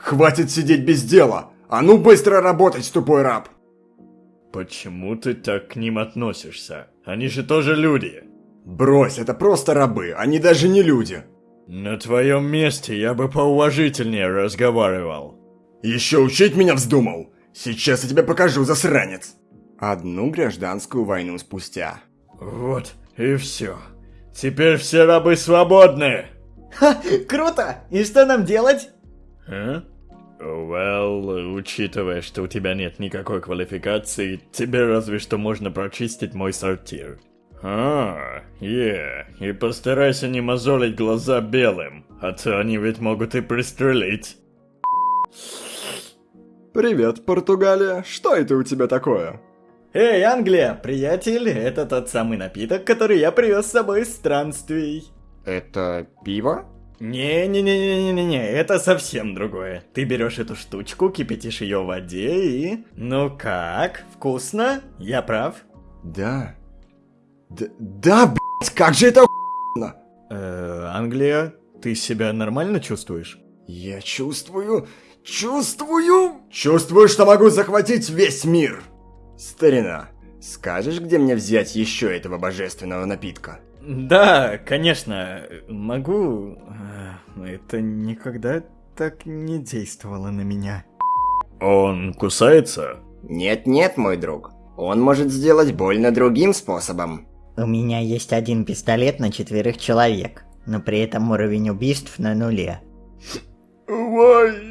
Хватит сидеть без дела! А ну быстро работать, тупой раб! Почему ты так к ним относишься? Они же тоже люди. Брось, это просто рабы, они даже не люди. На твоем месте я бы поуважительнее разговаривал. Еще учить меня вздумал? Сейчас я тебе покажу, засранец. Одну гражданскую войну спустя. Вот и все. Теперь все рабы свободны. Ха, круто! И что нам делать? А? Well, учитывая, что у тебя нет никакой квалификации, тебе разве что можно прочистить мой сортир. А, е, yeah. и постарайся не мозолить глаза белым, а то они ведь могут и пристрелить. Привет, Португалия. Что это у тебя такое? Эй, Англия, приятель, это тот самый напиток, который я привез с собой из странствий. Это пиво? Не-не-не-не-не-не, это совсем другое. Ты берешь эту штучку, кипятишь ее в воде и... Ну как, вкусно? Я прав? Да. Д да, блять, как же это охуенно! Э, Англия, ты себя нормально чувствуешь? Я чувствую... Чувствую... Чувствую, что могу захватить весь мир! Старина, скажешь, где мне взять еще этого божественного напитка? Да, конечно, могу. Это никогда так не действовало на меня. Он кусается? Нет-нет, мой друг. Он может сделать больно другим способом. У меня есть один пистолет на четверых человек, но при этом уровень убийств на нуле. Вай,